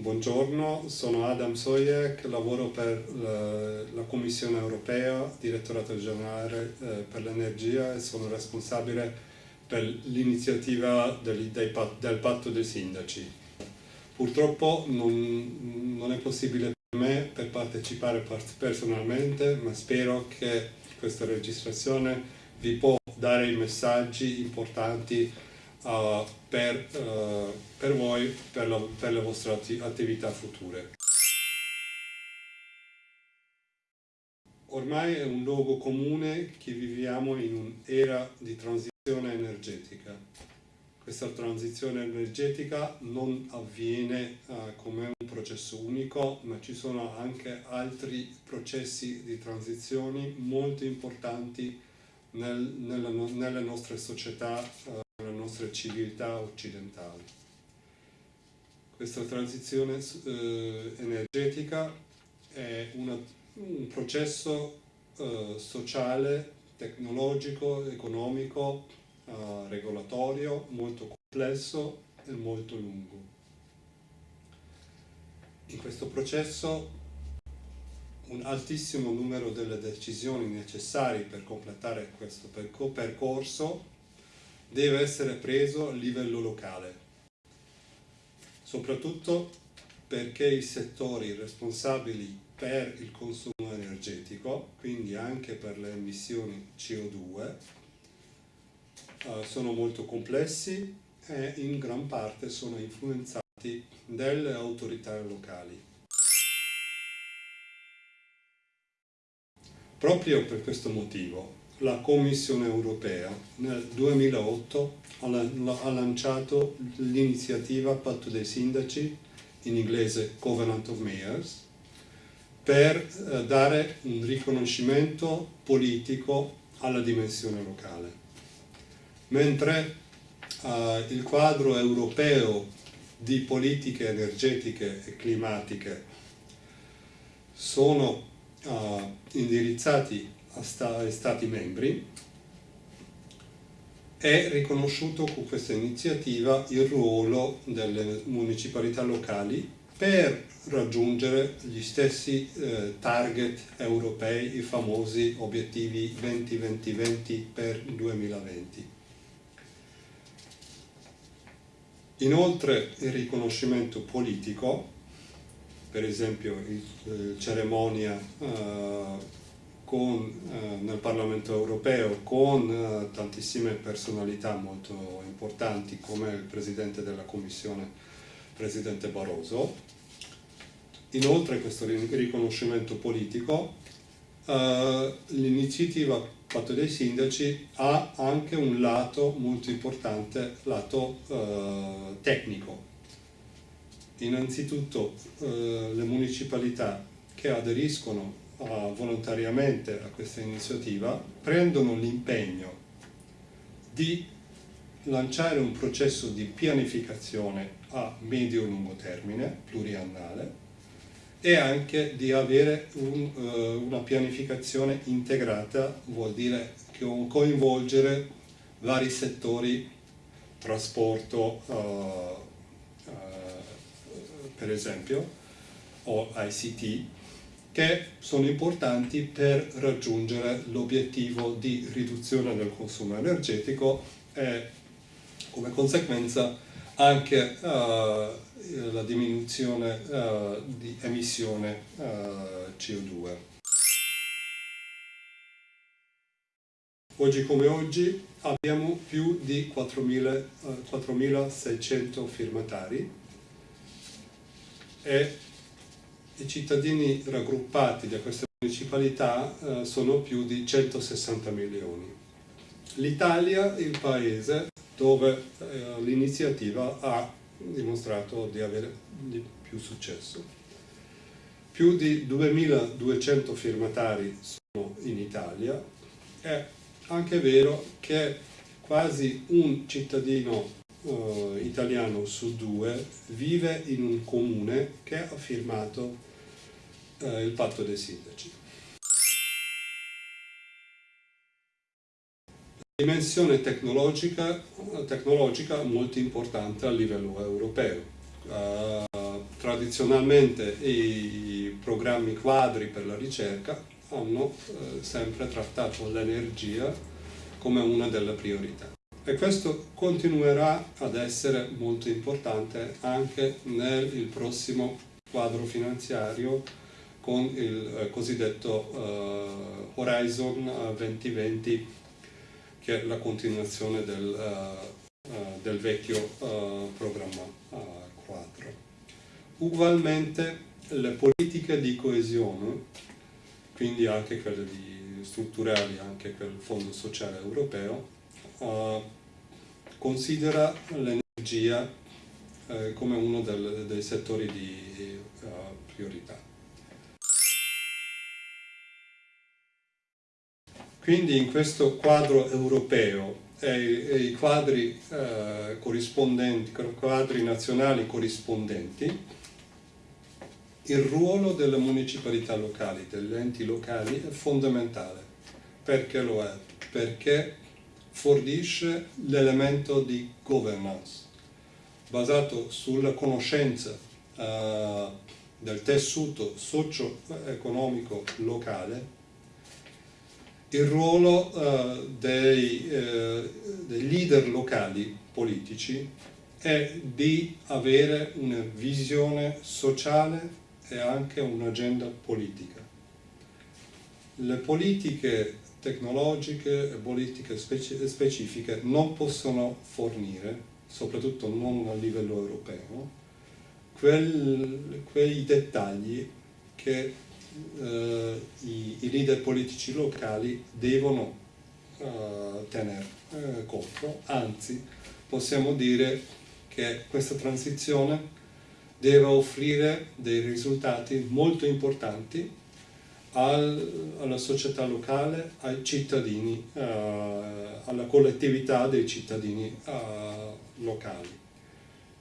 Buongiorno, sono Adam Sojek, lavoro per la, la Commissione europea, direttorato generale eh, per l'energia e sono responsabile per l'iniziativa del, del, patto dei sindaci. Purtroppo non, non, è possibile per me per partecipare personalmente, ma spero che questa registrazione vi può dare i messaggi importanti uh, per, uh, per, voi, per, la, per le vostre attività future. Ormai è un luogo comune che viviamo in un'era di transizione energetica. Questa transizione energetica non avviene uh, come un processo unico, ma ci sono anche altri processi di transizione molto importanti nel, nella, nelle nostre società uh, nostre civiltà occidentali. Questa transizione eh, energetica è una, un processo eh, sociale, tecnologico, economico, eh, regolatorio molto complesso e molto lungo. In questo processo un altissimo numero delle decisioni necessarie per completare questo percorso deve essere preso a livello locale, soprattutto perché i settori responsabili per il consumo energetico, quindi anche per le emissioni CO2, eh, sono molto complessi e in gran parte sono influenzati dalle autorità locali. Proprio per questo motivo la Commissione europea nel 2008 ha lanciato l'iniziativa Patto dei Sindaci, in inglese Covenant of Mayors, per eh, dare un riconoscimento politico alla dimensione locale. Mentre eh, il quadro europeo di politiche energetiche e climatiche sono eh, indirizzati Stati membri, è riconosciuto con questa iniziativa il ruolo delle municipalità locali per raggiungere gli stessi eh, target europei, i famosi obiettivi 20-20-20 per 2020. Inoltre il riconoscimento politico, per esempio la eh, cerimonia eh, con, eh, nel Parlamento europeo con eh, tantissime personalità molto importanti come il Presidente della Commissione, Presidente Barroso. Inoltre questo riconoscimento politico, eh, l'iniziativa Patto dei Sindaci ha anche un lato molto importante, lato eh, tecnico. Innanzitutto eh, le municipalità che aderiscono volontariamente a questa iniziativa prendono l'impegno di lanciare un processo di pianificazione a medio-lungo termine, pluriannale, e anche di avere un, uh, una pianificazione integrata, vuol dire coinvolgere vari settori, trasporto, uh, uh, per esempio, o ICT, che sono importanti per raggiungere l'obiettivo di riduzione del consumo energetico e come conseguenza anche uh, la diminuzione uh, di emissione uh, eh, CO2. Oggi come oggi abbiamo più di 4.600 firmatari e i cittadini raggruppati da queste municipalità eh, sono più di 160 milioni. L'Italia è il paese dove eh, l'iniziativa ha dimostrato di avere di più successo. Più di 2200 firmatari sono in Italia. È anche vero che quasi un cittadino uh, italiano su due vive in un comune che ha firmato eh, il patto dei sindaci. Dimensione tecnologica, tecnologica molto importante a livello europeo. Uh, tradizionalmente i programmi quadri per la ricerca hanno eh, sempre trattato l'energia come una delle priorità. E questo continuerà ad essere molto importante anche nel prossimo quadro finanziario con il eh, cosiddetto uh, Horizon 2020 che è la continuazione del, uh, uh, del vecchio programma quadro. Ugualmente le politiche di coesione, quindi anche quelle strutturali, anche quel Fondo Sociale Europeo, considera l'energia eh, come uno del, dei settori di uh, priorità. Quindi in questo quadro europeo e, e i quadri eh, corrispondenti, quadri nazionali corrispondenti, il ruolo delle municipalità locali, degli enti locali è fondamentale. Perché lo è? Perché fornisce l'elemento di governance basato sulla conoscenza uh, del tessuto socio-economico locale il ruolo uh, dei, uh, dei, leader locali politici è di avere una visione sociale e anche un'agenda politica. Le politiche tecnologiche e politiche speci specifiche non possono fornire, soprattutto non a livello europeo, quel, quei dettagli che eh, i, i, leader politici locali devono eh, tenere eh, conto, anzi possiamo dire che questa transizione deve offrire dei risultati molto importanti al, alla società locale, ai cittadini, uh, alla collettività dei cittadini uh, locali.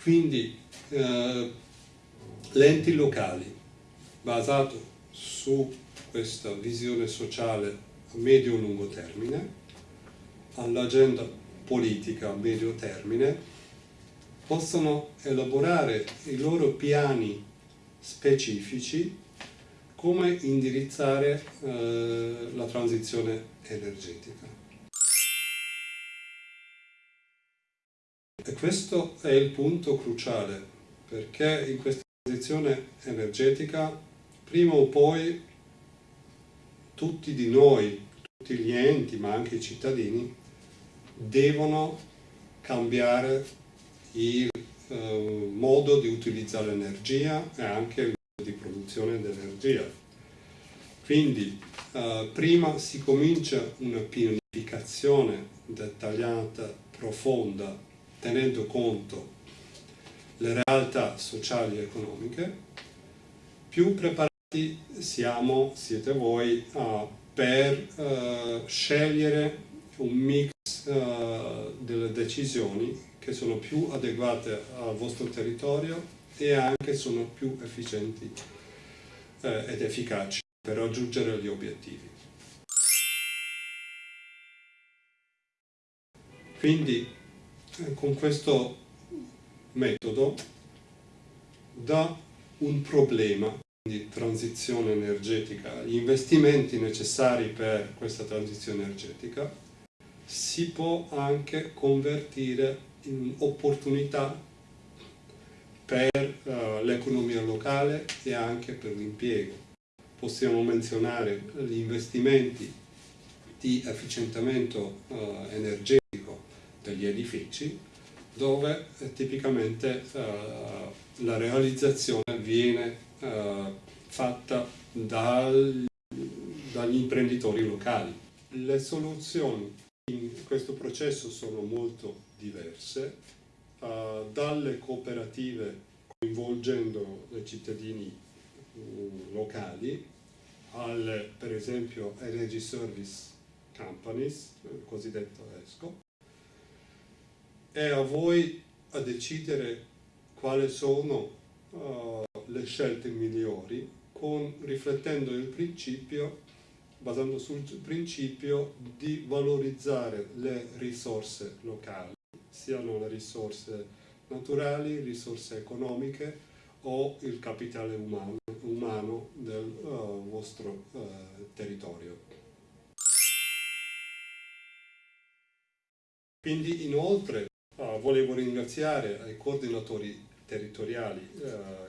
Quindi uh, gli enti locali, basato su questa visione sociale a medio-lungo termine, all'agenda politica a medio termine, possono elaborare i loro piani specifici come indirizzare eh, la transizione energetica. E questo è il punto cruciale, perché in questa transizione energetica, prima o poi, tutti di noi, tutti gli enti, ma anche i cittadini, devono cambiare il eh, modo di utilizzare l'energia e anche il di produzione di energia. Quindi eh, prima si comincia una pianificazione dettagliata, profonda, tenendo conto le realtà sociali e economiche, più preparati siamo, siete voi, uh, per uh, scegliere un mix uh, delle decisioni che sono più adeguate al vostro territorio e anche sono più efficienti eh, ed efficaci per raggiungere gli obiettivi. Quindi con questo metodo da un problema di transizione energetica, gli investimenti necessari per questa transizione energetica, si può anche convertire in opportunità per uh, l'economia locale e anche per l'impiego. Possiamo menzionare gli investimenti di efficientamento uh, energetico degli edifici dove eh, tipicamente uh, la realizzazione viene fatta dal, dagli imprenditori locali. Le soluzioni in questo processo sono molto diverse, uh, dalle cooperative coinvolgendo i cittadini uh, locali, alle per esempio Energy Service Companies, il cosiddetto ESCO, e a voi a decidere quali sono uh, le scelte migliori con, riflettendo il principio, basando sul principio di valorizzare le risorse locali siano le risorse naturali, risorse economiche o il capitale umano, umano del uh, vostro uh, territorio. Quindi inoltre uh, volevo ringraziare ai coordinatori territoriali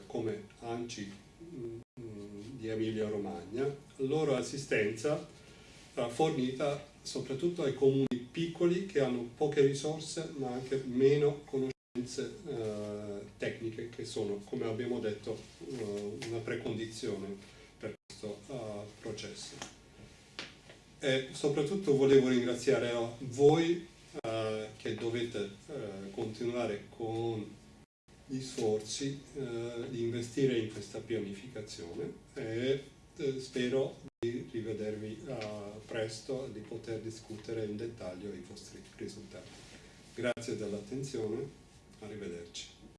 come ANCI mh, mm, di Emilia Romagna, loro assistenza fornita soprattutto ai comuni piccoli che hanno poche risorse ma anche meno conoscenze eh, tecniche che sono, come abbiamo detto, uh, una precondizione per questo uh, processo. E soprattutto volevo ringraziare voi uh, che dovete continuare con gli sforzi di investire in questa pianificazione e spero di rivedervi presto e di poter discutere in dettaglio i vostri risultati. Grazie dell'attenzione.